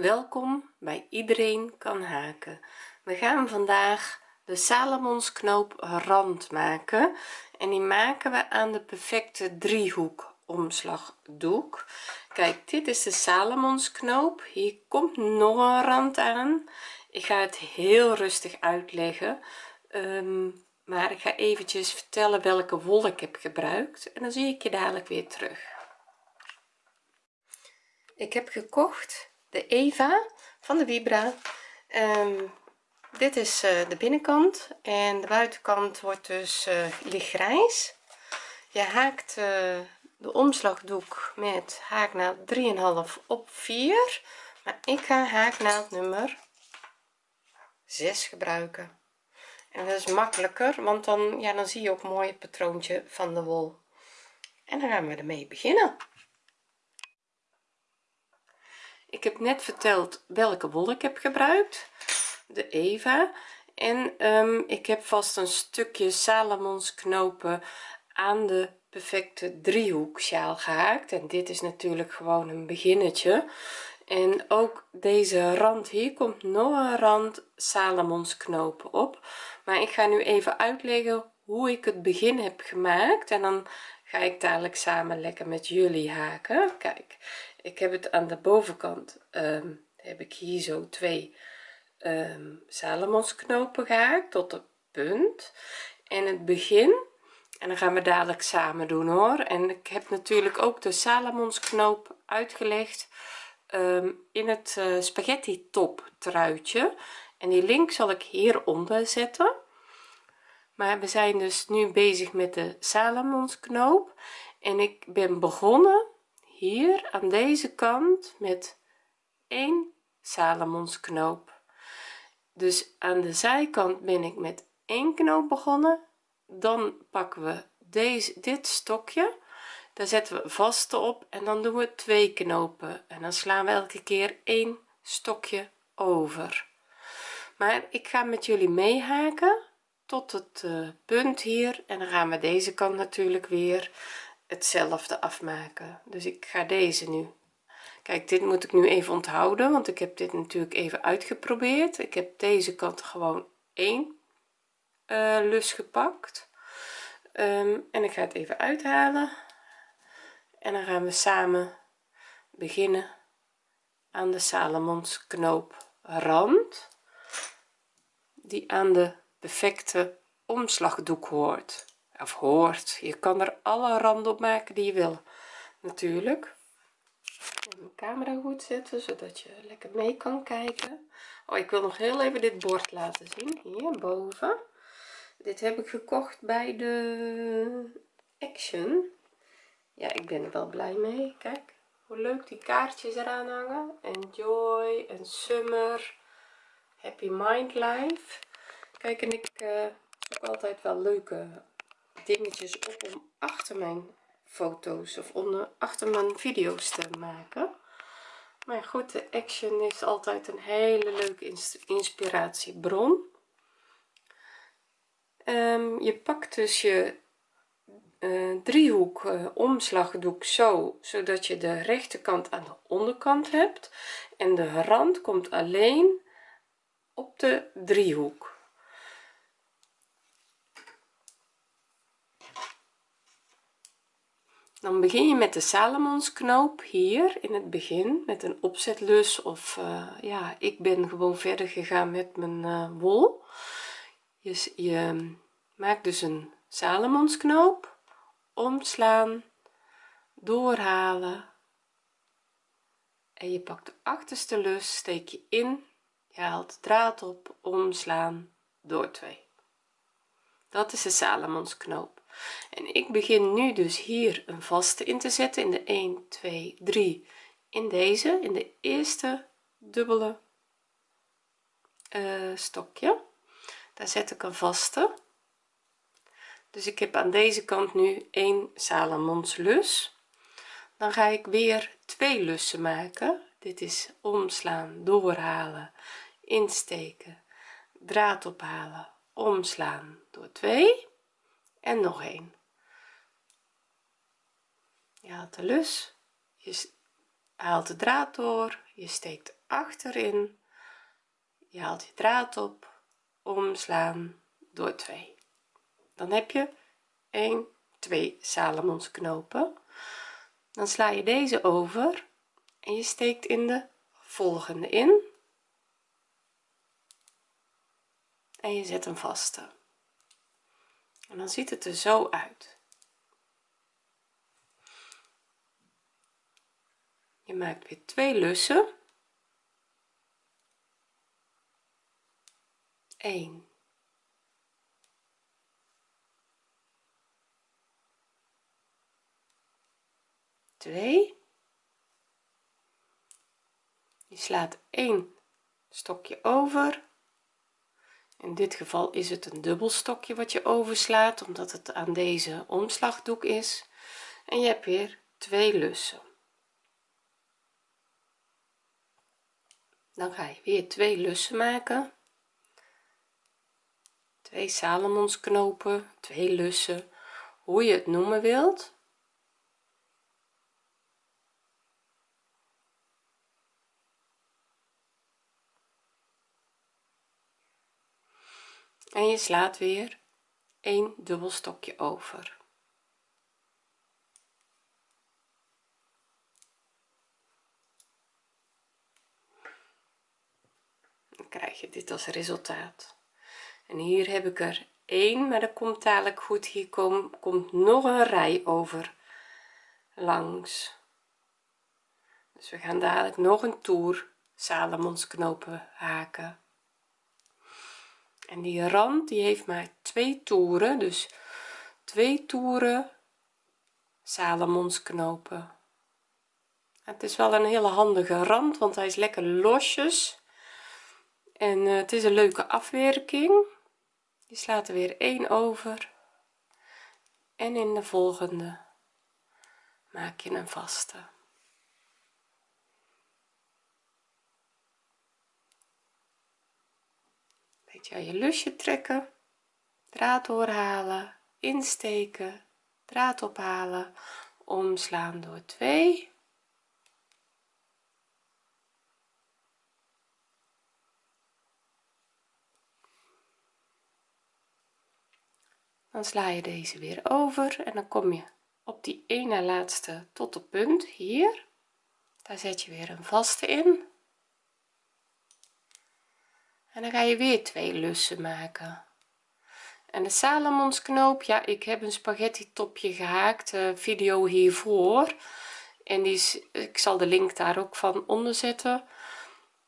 welkom bij iedereen kan haken. We gaan vandaag de salomonsknoop rand maken en die maken we aan de perfecte driehoek omslagdoek. Kijk dit is de salomonsknoop. Hier komt nog een rand aan. Ik ga het heel rustig uitleggen. Um, maar ik ga eventjes vertellen welke wol ik heb gebruikt en dan zie ik je dadelijk weer terug. Ik heb gekocht de Eva van de Vibra. Um, dit is uh, de binnenkant en de buitenkant wordt dus uh, lichtgrijs. Je haakt uh, de omslagdoek met haaknaald 3,5 op 4 maar ik ga haaknaald nummer 6 gebruiken. En dat is makkelijker want dan ja dan zie je ook mooi het patroontje van de wol. En dan gaan we ermee beginnen ik heb net verteld welke wol ik heb gebruikt de Eva. En um, ik heb vast een stukje Salomons knopen aan de perfecte driehoek sjaal gehaakt. En dit is natuurlijk gewoon een beginnetje. En ook deze rand hier komt nog een rand Salomons knopen op. Maar ik ga nu even uitleggen hoe ik het begin heb gemaakt. En dan ga ik dadelijk samen lekker met jullie haken. Kijk ik heb het aan de bovenkant um, heb ik hier zo twee um, knopen gehaakt tot de punt en het begin. En dan gaan we dadelijk samen doen hoor. En ik heb natuurlijk ook de knoop uitgelegd um, in het uh, spaghetti top truitje. En die link zal ik hieronder zetten. Maar we zijn dus nu bezig met de knoop en ik ben begonnen hier aan deze kant met 1 knoop dus aan de zijkant ben ik met één knoop begonnen. Dan pakken we deze dit stokje. Daar zetten we vaste op en dan doen we twee knopen. En dan slaan we elke keer één stokje over. Maar ik ga met jullie meehaken tot het uh, punt hier. En dan gaan we deze kant natuurlijk weer hetzelfde afmaken. Dus ik ga deze nu. Kijk dit moet ik nu even onthouden want ik heb dit natuurlijk even uitgeprobeerd. Ik heb deze kant gewoon één uh, lus gepakt. Um, en ik ga het even uithalen. En dan gaan we samen beginnen aan de Salomons knoop rand die aan de perfecte omslagdoek hoort of hoort. Je kan er alle randen op maken die je wil. Natuurlijk. Mijn camera goed zetten zodat je lekker mee kan kijken. Oh ik wil nog heel even dit bord laten zien. Hierboven dit heb ik gekocht bij de action. Ja ik ben er wel blij mee. Kijk hoe leuk die kaartjes eraan hangen. Enjoy en summer. Happy mind life. Kijk en ik uh, zoek altijd wel leuke dingetjes op om achter mijn foto's of onder achter mijn video's te maken. Maar goed de action is altijd een hele leuke inspiratiebron. Um, je pakt dus je uh, driehoek uh, omslagdoek zo zodat je de rechterkant aan de onderkant hebt. En de rand komt alleen op de driehoek dan begin je met de Salomonsknoop hier in het begin met een opzetlus of uh, ja ik ben gewoon verder gegaan met mijn uh, wol. Je, je maakt dus een Salomonsknoop omslaan doorhalen en je pakt de achterste lus steek je in je haalt de draad op omslaan door 2 dat is de Salomonsknoop en ik begin nu dus hier een vaste in te zetten in de 1 2 3 in deze in de eerste dubbele uh, stokje. Daar zet ik een vaste. Dus ik heb aan deze kant nu 1 salamons lus dan ga ik weer twee lussen maken. Dit is omslaan doorhalen insteken draad ophalen omslaan door 2 en nog een je haalt de lus je haalt de draad door je steekt achterin. Je haalt je draad op omslaan door 2 dan heb je 1 2 knopen. dan sla je deze over en je steekt in de volgende in. En je zet een vaste en dan ziet het er zo uit. Je maakt weer twee lussen. 1 2 je slaat 1 stokje over in dit geval is het een dubbel stokje wat je overslaat omdat het aan deze omslagdoek is. En je hebt weer twee lussen. Dan ga je weer twee lussen maken. Twee salomonsknopen twee lussen hoe je het noemen wilt en je slaat weer een dubbel stokje over. Dan krijg je dit als resultaat. En hier heb ik er één maar dat komt dadelijk goed. Hier kom, komt nog een rij over langs. Dus we gaan dadelijk nog een toer knopen haken en die rand die heeft maar twee toeren dus twee toeren knopen. het is wel een hele handige rand want hij is lekker losjes. En uh, het is een leuke afwerking. Je slaat er weer één over. En in de volgende maak je een vaste je lusje trekken draad doorhalen insteken draad ophalen omslaan door 2 dan sla je deze weer over en dan kom je op die ene laatste tot de punt hier. Daar zet je weer een vaste in en dan ga je weer twee lussen maken. En de salomonsknoop ja ik heb een spaghetti topje gehaakt uh, video hiervoor. En die ik zal de link daar ook van onder zetten.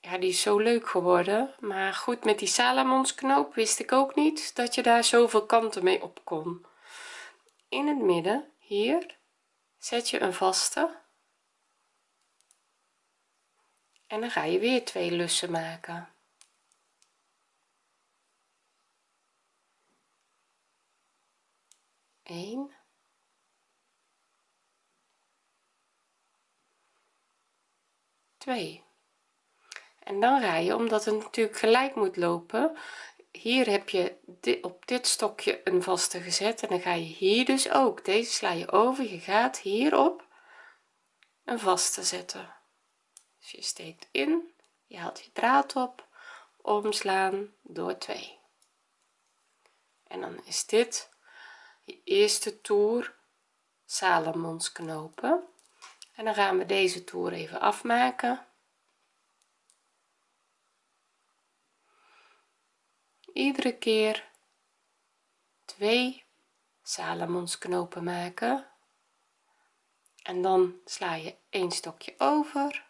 Ja die is zo leuk geworden. Maar goed met die salamonsknoop wist ik ook niet dat je daar zoveel kanten mee op kon. In het midden hier zet je een vaste. En dan ga je weer twee lussen maken 1 2 en dan ga je omdat het natuurlijk gelijk moet lopen. Hier heb je dit, op dit stokje een vaste gezet en dan ga je hier dus ook. Deze sla je over je gaat hierop een vaste zetten. Dus je steekt in je haalt je draad op omslaan door 2 en dan is dit je eerste toer knopen. En dan gaan we deze toer even afmaken. Iedere keer twee knopen maken. En dan sla je een stokje over.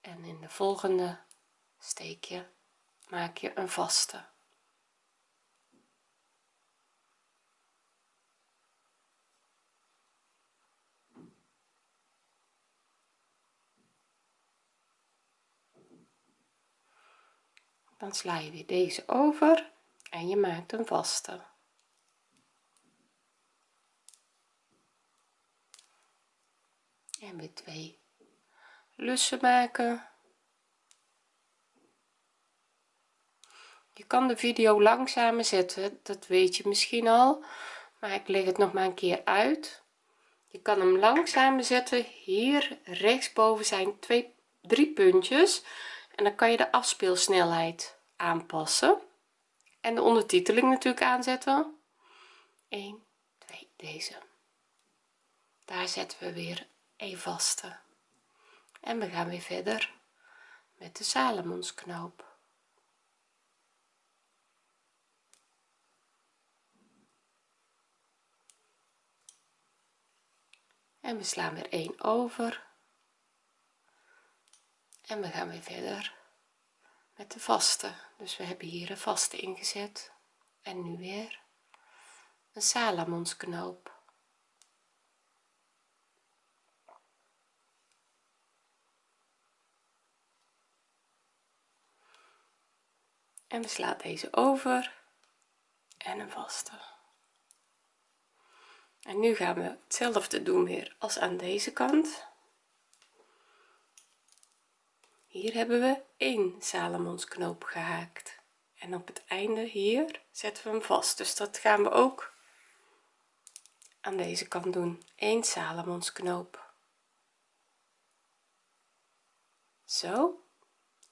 En in de volgende steek je maak je een vaste dan sla je weer deze over en je maakt een vaste. En weer twee lussen maken. Je kan de video langzamer zetten dat weet je misschien al maar ik leg het nog maar een keer uit. Je kan hem langzamer zetten hier rechtsboven zijn twee drie puntjes en dan kan je de afspeelsnelheid aanpassen. En de ondertiteling natuurlijk aanzetten. 1 2 deze. Daar zetten we weer een vaste. En we gaan weer verder met de Salomonsknoop. En we slaan weer 1 over en we gaan weer verder met de vaste. Dus we hebben hier een vaste ingezet. En nu weer een salamonsknoop. En we slaan deze over. En een vaste. En nu gaan we hetzelfde doen weer als aan deze kant hier hebben we een salamonsknoop gehaakt. En op het einde hier zetten we hem vast. Dus dat gaan we ook aan deze kant doen. 1 salamonsknoop zo.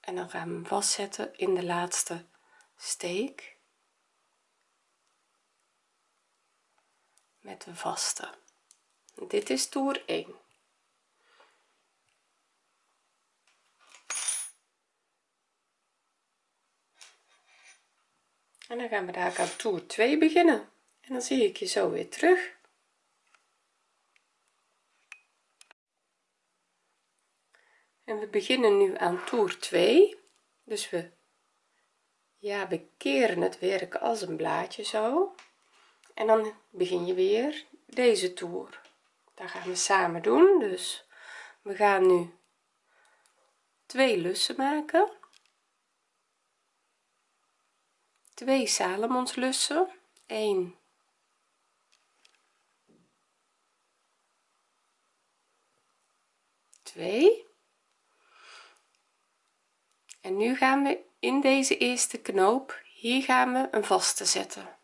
En dan gaan we hem vastzetten in de laatste steek. Met een vaste. Dit is toer 1 en dan gaan we daar aan toer 2 beginnen. En dan zie ik je zo weer terug. En we beginnen nu aan toer 2 dus we ja we keren het werk als een blaadje zo. En dan begin je weer deze toer. Daar gaan we samen doen. Dus we gaan nu twee lussen maken twee salamonslussen 1 2 en nu gaan we in deze eerste knoop hier gaan we een vaste zetten.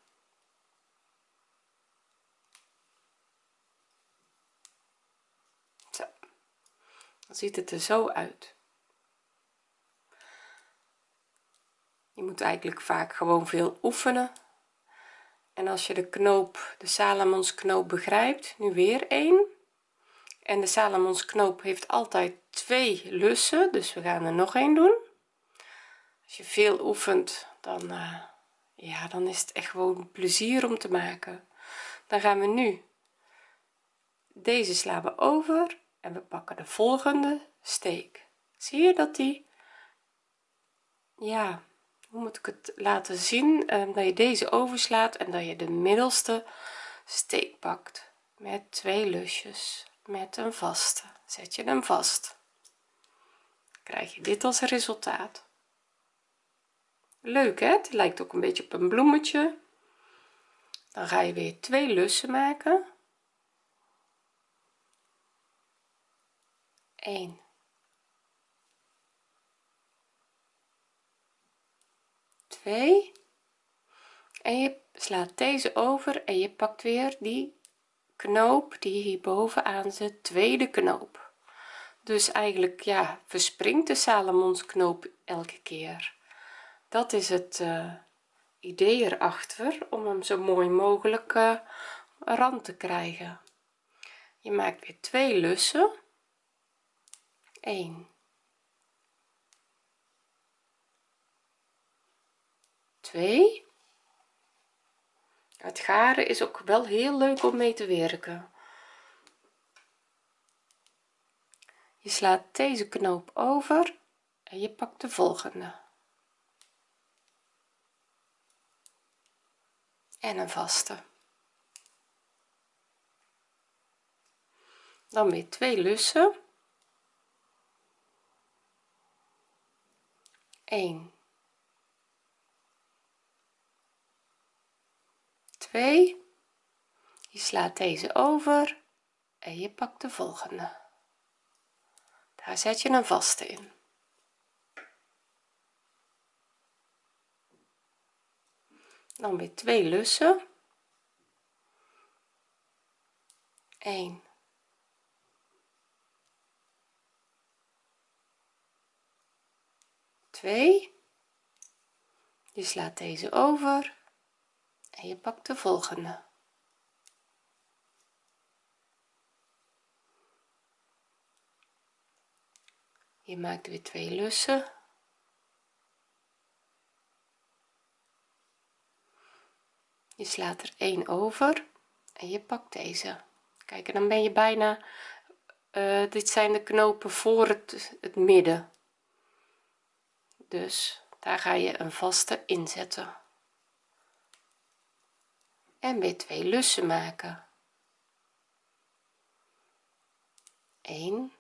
Zo. Dan ziet het er zo uit je moet eigenlijk vaak gewoon veel oefenen. En als je de knoop de salamons knoop begrijpt nu weer één. En de salamons knoop heeft altijd twee lussen dus we gaan er nog een doen. Als je veel oefent dan uh, ja dan is het echt gewoon plezier om te maken. Dan gaan we nu deze slaan over en we pakken de volgende steek. Zie je dat die? Ja moet ik het laten zien um, dat je deze overslaat en dat je de middelste steek pakt met twee lusjes met een vaste. Zet je hem vast. Krijg je dit als resultaat. Leuk hè? Het lijkt ook een beetje op een bloemetje. Dan ga je weer twee lussen maken. 1 2 en je slaat deze over en je pakt weer die knoop die hier bovenaan zit tweede knoop. Dus eigenlijk ja verspringt de salamonsknoop elke keer. Dat is het uh, idee erachter om hem zo mooi mogelijk uh, rand te krijgen. Je maakt weer twee lussen. 1 2 het garen is ook wel heel leuk om mee te werken. Je slaat deze knoop over en je pakt de volgende. En een vaste. Dan weer twee lussen. 1 2 je slaat deze over en je pakt de volgende. Daar zet je een vaste in. Dan weer twee lussen. 1 2 je slaat deze over en je pakt de volgende. Je maakt weer twee lussen. Je slaat er één over en je pakt deze. Kijk en dan ben je bijna uh, dit zijn de knopen voor het, het midden. Dus daar ga je een vaste inzetten en weer twee lussen maken. 1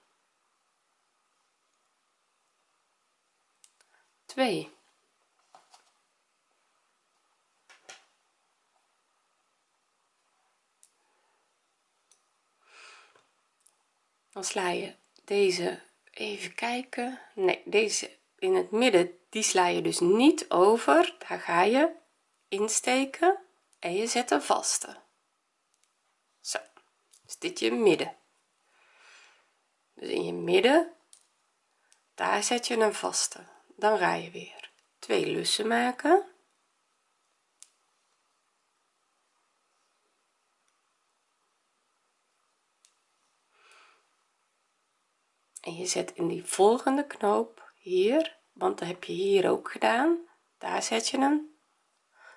2 dan sla je deze even kijken. Nee deze in het midden die sla je dus niet over. Daar ga je insteken en je zet een vaste. Zo. Is dit je midden. Dus in je midden daar zet je een vaste. Dan ga je weer twee lussen maken. En je zet in die volgende knoop hier want dat heb je hier ook gedaan. Daar zet je een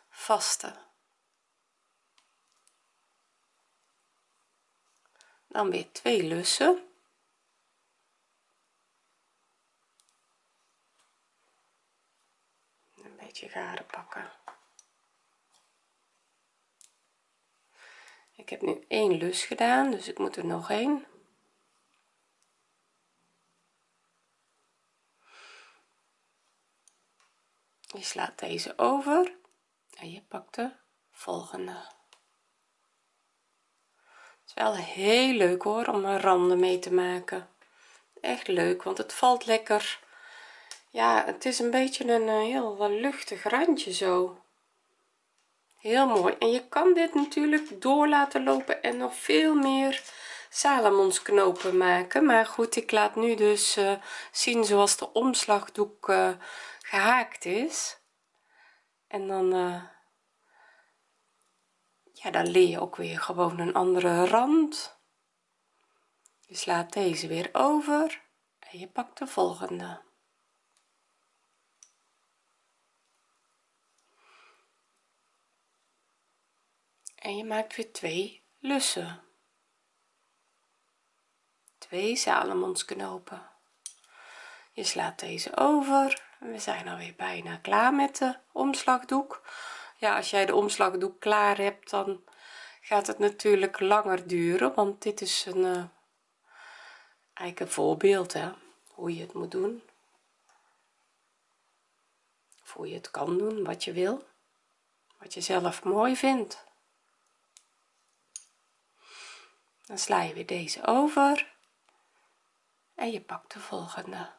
vaste dan weer twee lussen. Een beetje garen pakken. Ik heb nu één lus gedaan dus ik moet er nog één. Je slaat deze over en je pakt de volgende wel heel leuk hoor om een randen mee te maken. Echt leuk want het valt lekker. Ja het is een beetje een eh, heel luchtig randje zo. Heel mooi. En je kan dit natuurlijk door laten lopen en nog veel meer knopen maken. Maar goed ik laat nu dus uh, zien zoals de omslagdoek uh, gehaakt is. En dan ja dan leer je ook weer gewoon een andere rand. Je slaat deze weer over en je pakt de volgende. En je maakt weer twee lussen. Twee knopen je slaat deze over we zijn alweer bijna klaar met de omslagdoek ja als jij de omslagdoek klaar hebt dan gaat het natuurlijk langer duren want dit is een uh, eigenlijk een voorbeeld hè, hoe je het moet doen. Of hoe je het kan doen wat je wil wat je zelf mooi vindt. Dan sla je weer deze over en je pakt de volgende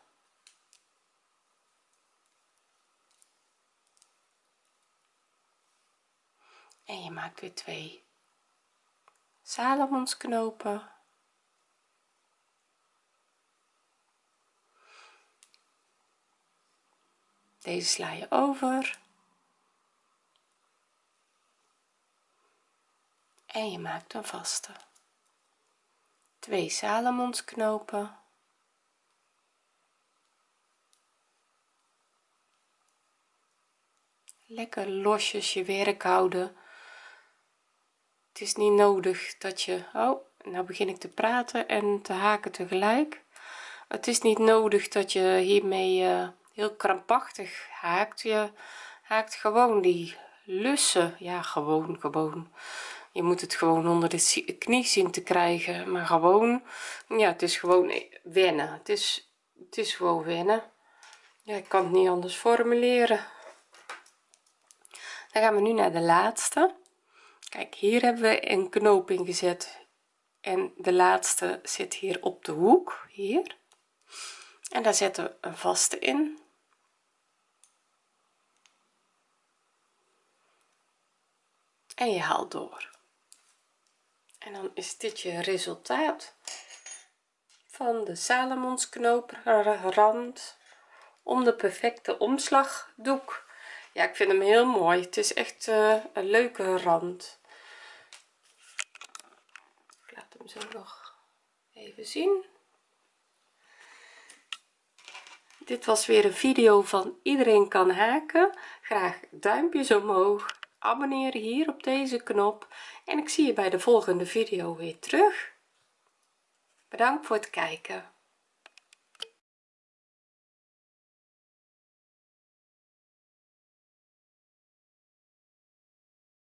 en je maakt weer twee. Knopen. Deze sla je over. En je maakt een vaste. Twee knopen. Lekker losjes je werk houden het is niet nodig dat je oh nou begin ik te praten en te haken tegelijk. Het is niet nodig dat je hiermee uh, heel krampachtig haakt. Je haakt gewoon die lussen. Ja gewoon gewoon. Je moet het gewoon onder de knie zien te krijgen maar gewoon. Ja het is gewoon wennen. Het is het is gewoon wennen. Ja ik kan het niet anders formuleren. Dan gaan we nu naar de laatste kijk hier hebben we een knoop in gezet en de laatste zit hier op de hoek hier. En daar zetten we een vaste in. En je haalt door. En dan is dit je resultaat van de rand om de perfecte omslagdoek ja ik vind hem heel mooi. Het is echt uh, een leuke rand. Ik laat hem zo nog even zien. Dit was weer een video van iedereen kan haken. Graag duimpjes omhoog. Abonneren hier op deze knop. En ik zie je bij de volgende video weer terug. Bedankt voor het kijken